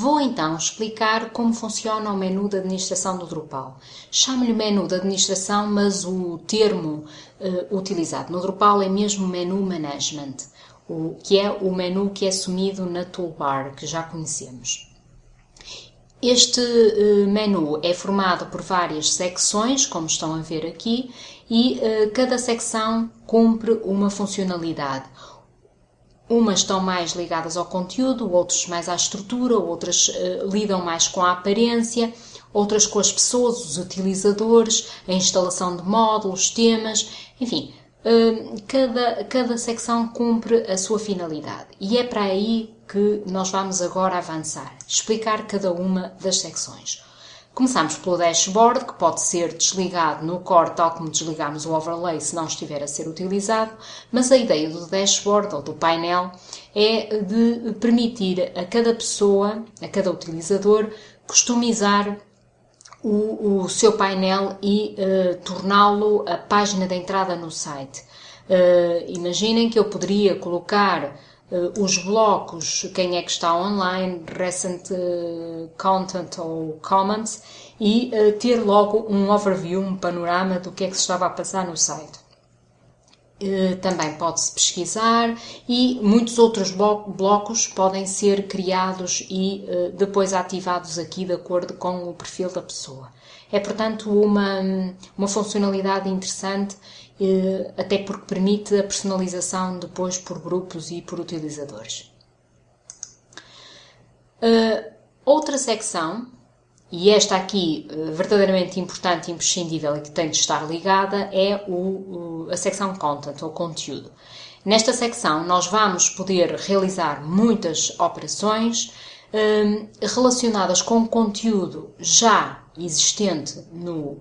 Vou então explicar como funciona o menu de administração do Drupal. Chamo-lhe menu de administração, mas o termo uh, utilizado no Drupal é mesmo menu management, o, que é o menu que é sumido na toolbar, que já conhecemos. Este uh, menu é formado por várias secções, como estão a ver aqui, e uh, cada secção cumpre uma funcionalidade. Umas estão mais ligadas ao conteúdo, outras mais à estrutura, outras uh, lidam mais com a aparência, outras com as pessoas, os utilizadores, a instalação de módulos, temas, enfim, uh, cada, cada secção cumpre a sua finalidade. E é para aí que nós vamos agora avançar, explicar cada uma das secções. Começamos pelo dashboard, que pode ser desligado no core, tal como desligamos o overlay se não estiver a ser utilizado, mas a ideia do dashboard ou do painel é de permitir a cada pessoa, a cada utilizador, customizar o, o seu painel e uh, torná-lo a página de entrada no site. Uh, imaginem que eu poderia colocar os blocos, quem é que está online, recent uh, content ou comments e uh, ter logo um overview, um panorama do que é que se estava a passar no site. Também pode-se pesquisar e muitos outros blocos podem ser criados e depois ativados aqui de acordo com o perfil da pessoa. É, portanto, uma, uma funcionalidade interessante eh, até porque permite a personalização depois por grupos e por utilizadores. Uh, outra secção, e esta aqui uh, verdadeiramente importante imprescindível e que tem de estar ligada, é o, a secção Content, ou conteúdo. Nesta secção nós vamos poder realizar muitas operações uh, relacionadas com conteúdo já existente no,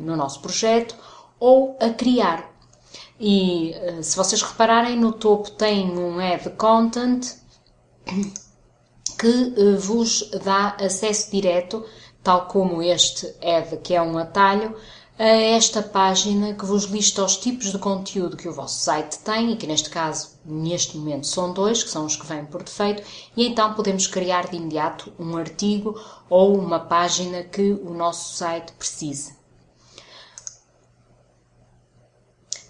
no nosso projeto ou a criar. E eh, se vocês repararem, no topo tem um Add Content que eh, vos dá acesso direto, tal como este Add, que é um atalho, a esta página que vos lista os tipos de conteúdo que o vosso site tem, e que neste caso, neste momento, são dois, que são os que vêm por defeito, e então podemos criar de imediato um artigo ou uma página que o nosso site precise.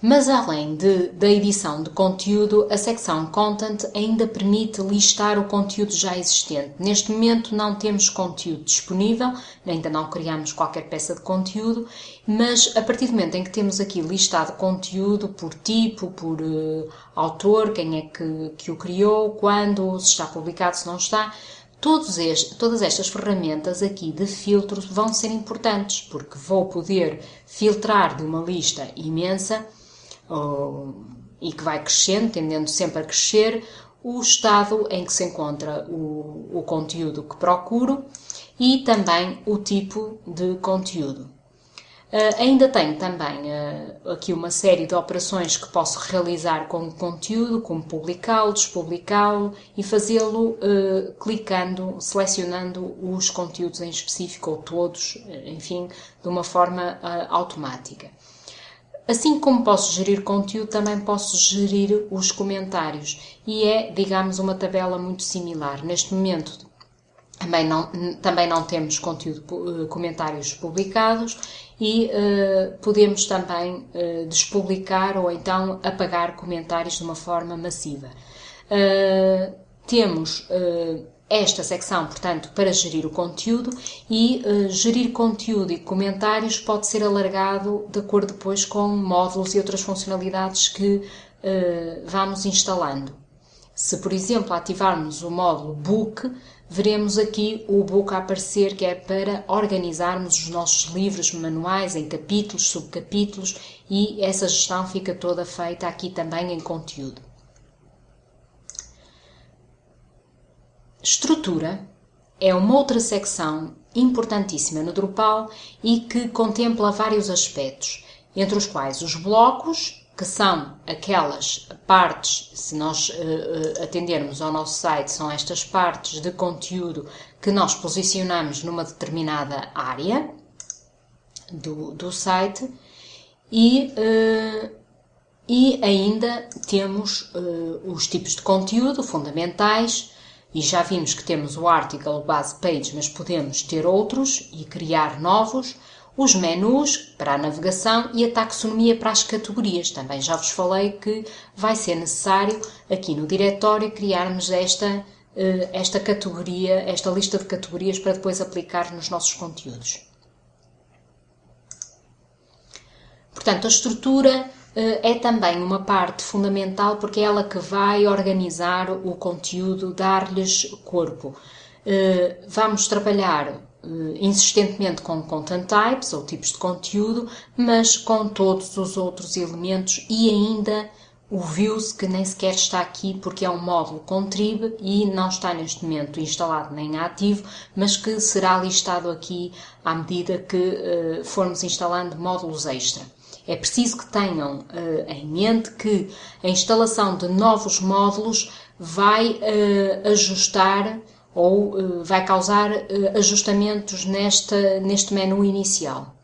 Mas além de, da edição de conteúdo, a secção Content ainda permite listar o conteúdo já existente. Neste momento não temos conteúdo disponível, ainda não criamos qualquer peça de conteúdo, mas a partir do momento em que temos aqui listado conteúdo por tipo, por uh, autor, quem é que, que o criou, quando, se está publicado, se não está, este, todas estas ferramentas aqui de filtro vão ser importantes, porque vou poder filtrar de uma lista imensa e que vai crescendo, tendendo sempre a crescer, o estado em que se encontra o, o conteúdo que procuro e também o tipo de conteúdo. Uh, ainda tenho também uh, aqui uma série de operações que posso realizar com o conteúdo, como publicá-lo, despublicá-lo e fazê-lo uh, clicando, selecionando os conteúdos em específico ou todos, enfim, de uma forma automática. Assim como posso gerir conteúdo, também posso gerir os comentários e é, digamos, uma tabela muito similar. Neste momento também não, também não temos conteúdo, eh, comentários publicados e uh, podemos também uh, despublicar ou então apagar comentários de uma forma massiva. Uh, temos esta secção, portanto, para gerir o conteúdo e uh, gerir conteúdo e comentários pode ser alargado de acordo depois com módulos e outras funcionalidades que uh, vamos instalando. Se, por exemplo, ativarmos o módulo Book, veremos aqui o Book a aparecer, que é para organizarmos os nossos livros manuais em capítulos, subcapítulos e essa gestão fica toda feita aqui também em conteúdo. Estrutura é uma outra secção importantíssima no Drupal e que contempla vários aspectos, entre os quais os blocos, que são aquelas partes, se nós uh, atendermos ao nosso site, são estas partes de conteúdo que nós posicionamos numa determinada área do, do site e, uh, e ainda temos uh, os tipos de conteúdo fundamentais E já vimos que temos o article base page, mas podemos ter outros e criar novos. Os menus para a navegação e a taxonomia para as categorias. Também já vos falei que vai ser necessário aqui no diretório criarmos esta, eh, esta categoria, esta lista de categorias para depois aplicar nos nossos conteúdos. Portanto, a estrutura é também uma parte fundamental porque é ela que vai organizar o conteúdo, dar-lhes corpo. Eh, vamos trabalhar eh, insistentemente com content types ou tipos de conteúdo, mas com todos os outros elementos e ainda o views que nem sequer está aqui porque é um módulo contrib e não está neste momento instalado nem ativo, mas que será listado aqui à medida que formos instalando módulos extra. É preciso que tenham uh, em mente que a instalação de novos módulos vai uh, ajustar ou uh, vai causar ajustamentos nesta, neste menu inicial.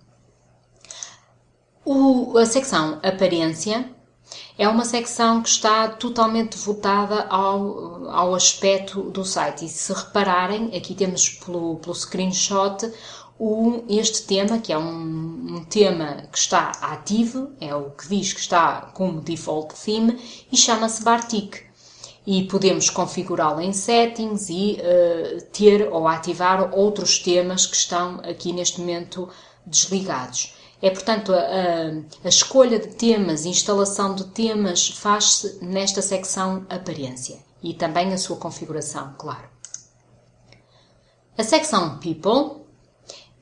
O, a secção Aparência é uma secção que está totalmente devotada ao, ao aspecto do site. E se repararem, aqui temos pelo, pelo screenshot este tema, que é um, um, tema que está ativo, é o que diz que está como default theme e chama-se Bartik. E podemos configurá-lo em settings e uh, ter ou ativar outros temas que estão aqui neste momento desligados. É, portanto, a, a, a escolha de temas, instalação de temas faz-se nesta secção aparência e também a sua configuração, claro. A secção People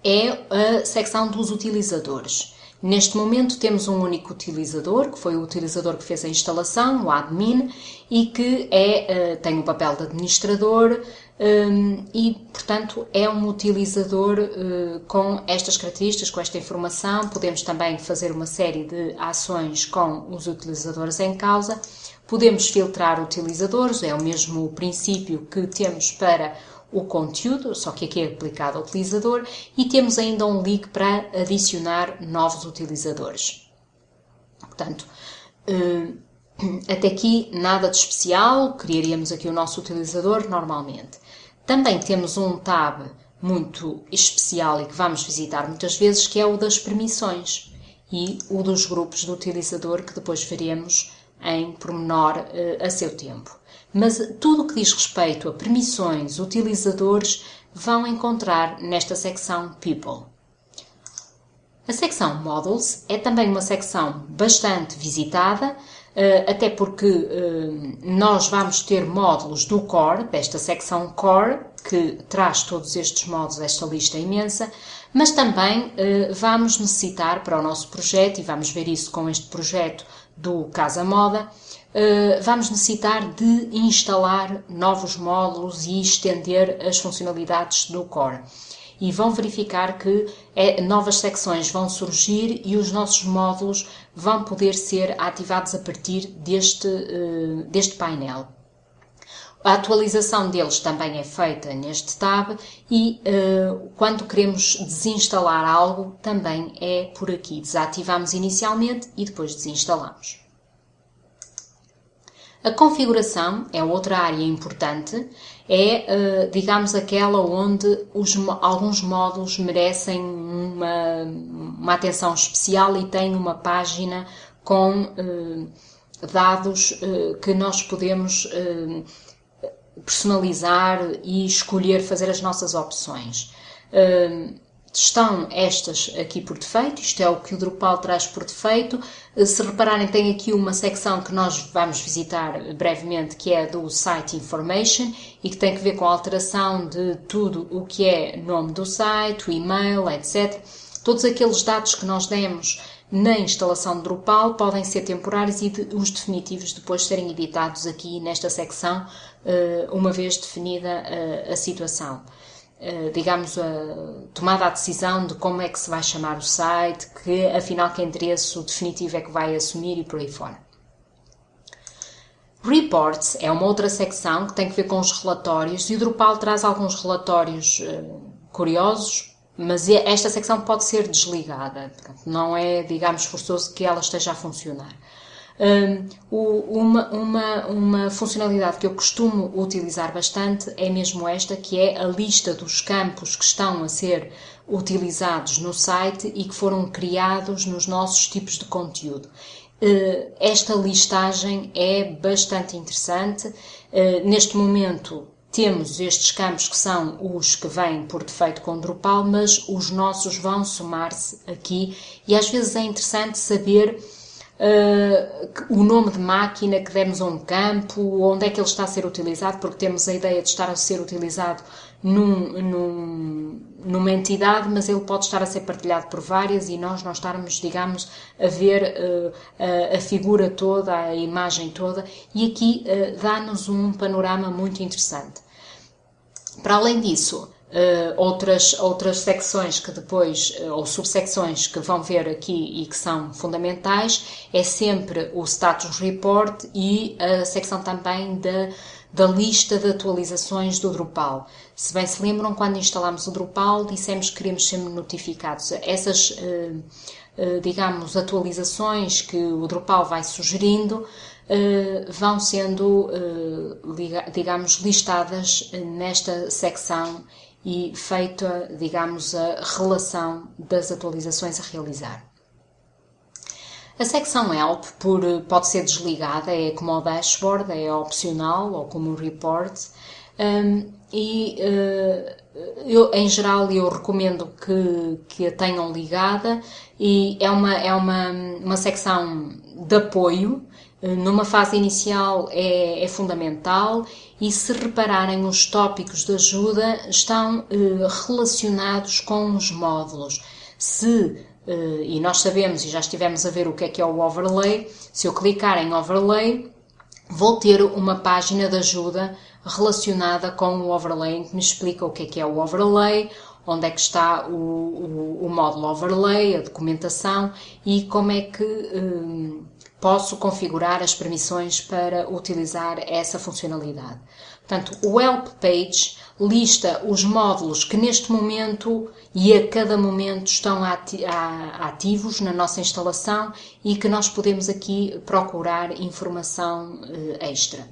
é a secção dos utilizadores. Neste momento temos um único utilizador, que foi o utilizador que fez a instalação, o admin, e que é, eh, tem o papel de administrador um, e, portanto, é um utilizador uh, com estas características, com esta informação. Podemos também fazer uma série de ações com os utilizadores em causa. Podemos filtrar utilizadores, é o mesmo princípio que temos para o conteúdo, só que aqui é aplicado ao utilizador, e temos ainda um link para adicionar novos utilizadores. Portanto, eh, até aqui nada de especial, criaríamos aqui o nosso utilizador normalmente. Também temos um tab muito especial e que vamos visitar muitas vezes, que é o das permissões e o dos grupos do utilizador, que depois veremos em pormenor eh, a seu tempo mas tudo o que diz respeito a permissões, utilizadores, vão encontrar nesta secção People. A secção Models é também uma secção bastante visitada, eh, até porque eh, nós vamos ter módulos do Core, desta secção Core, que traz todos estes módulos, esta lista imensa, mas também eh, vamos necessitar para o nosso projeto, e vamos ver isso com este projeto do Casa Moda, vamos necessitar de instalar novos módulos e estender as funcionalidades do Core. E vão verificar que é, novas secções vão surgir e os nossos módulos vão poder ser ativados a partir deste, uh, deste painel. A atualização deles também é feita neste tab e uh, quando queremos desinstalar algo também é por aqui. Desativamos inicialmente e depois desinstalamos. A configuração é outra área importante, é, eh, digamos, aquela onde os, alguns módulos merecem uma, uma, atenção especial e têm uma página com eh, dados eh, que nós podemos personalizar e escolher fazer as nossas opções estão estas aqui por defeito, isto é o que o Drupal traz por defeito. Eh, se repararem, tem aqui uma secção que nós vamos visitar brevemente, que é do Site Information e que tem que ver com a alteração de tudo o que é nome do site, o e-mail, etc. Todos aqueles dados que nós demos na instalação de Drupal podem ser temporários e de, os definitivos depois serem editados aqui nesta secção, eh, uma vez definida eh, a situação. Eh, digamos, a tomada a decisão de como é que se vai chamar o site, que afinal que endereço definitivo é que vai assumir e por aí fora. Reports é uma outra secção que tem que ver com os relatórios e o Drupal traz alguns relatórios uh, curiosos, mas esta secção pode ser desligada, não é, digamos, forçoso que ela esteja a funcionar. Uma, uma, uma funcionalidade que eu costumo utilizar bastante é mesmo esta, que é a lista dos campos que estão a ser utilizados no site e que foram criados nos nossos tipos de conteúdo. Uh, esta listagem é bastante interessante. Uh, neste momento temos estes campos que são os que vêm por defeito com Drupal, mas os nossos vão somar-se aqui e às vezes é interessante saber uh, o nome de máquina que demos a um campo, onde é que ele está a ser utilizado, porque temos a ideia de estar a ser utilizado num, num, numa entidade, mas ele pode estar a ser partilhado por várias e nós não estarmos, digamos, a ver uh, a, a, figura toda, a imagem toda, e aqui uh, dá-nos um panorama muito interessante. Para além disso, Uh, outras, outras secções que depois, uh, ou subsecções que vão ver aqui e que são fundamentais, é sempre o Status Report e a secção também da, da lista de atualizações do Drupal. Se bem se lembram, quando instalámos o Drupal, dissemos que queríamos ser notificados. Essas, uh, digamos, atualizações que o Drupal vai sugerindo, vão sendo, digamos, listadas nesta secção e feita, digamos, a relação das atualizações a realizar. A secção Help por, pode ser desligada, é como o dashboard, é opcional ou como o report. Um, e uh, eu, em geral eu recomendo que, que a tenham ligada e é uma, é uma, uma secção de apoio numa fase inicial é, é, fundamental e se repararem os tópicos de ajuda estão eh, relacionados com os módulos. Se, eh, e nós sabemos e já estivemos a ver o que é que é o overlay, se eu clicar em overlay, vou ter uma página de ajuda relacionada com o overlay que me explica o que é que é o overlay, onde é que está o, o, o módulo overlay, a documentação e como é que posso configurar as permissões para utilizar essa funcionalidade. Portanto, o Help Page lista os módulos que neste momento e a cada momento estão ativos na nossa instalação e que nós podemos aqui procurar informação eh, extra.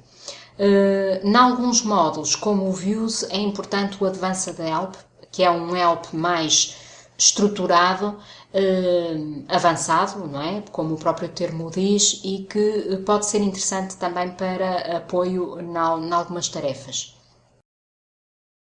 Uh, em alguns módulos, como o Views, é importante o Advanced Help, que é um help mais estruturado, avançado, não é? Como o próprio termo diz, e que pode ser interessante também para apoio em algumas tarefas.